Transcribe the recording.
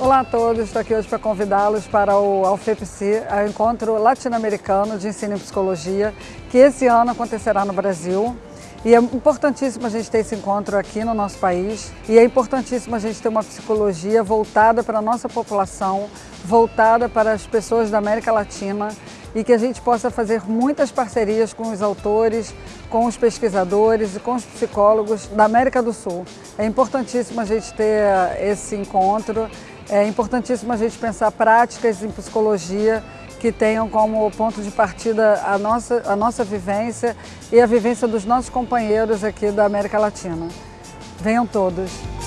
Olá a todos, estou aqui hoje para convidá-los para o AUFEPSI, o Encontro Latino-Americano de Ensino em Psicologia, que esse ano acontecerá no Brasil. E é importantíssimo a gente ter esse encontro aqui no nosso país e é importantíssimo a gente ter uma psicologia voltada para a nossa população, voltada para as pessoas da América Latina e que a gente possa fazer muitas parcerias com os autores, com os pesquisadores e com os psicólogos da América do Sul. É importantíssimo a gente ter esse encontro, é importantíssimo a gente pensar práticas em psicologia que tenham como ponto de partida a nossa, a nossa vivência e a vivência dos nossos companheiros aqui da América Latina. Venham todos!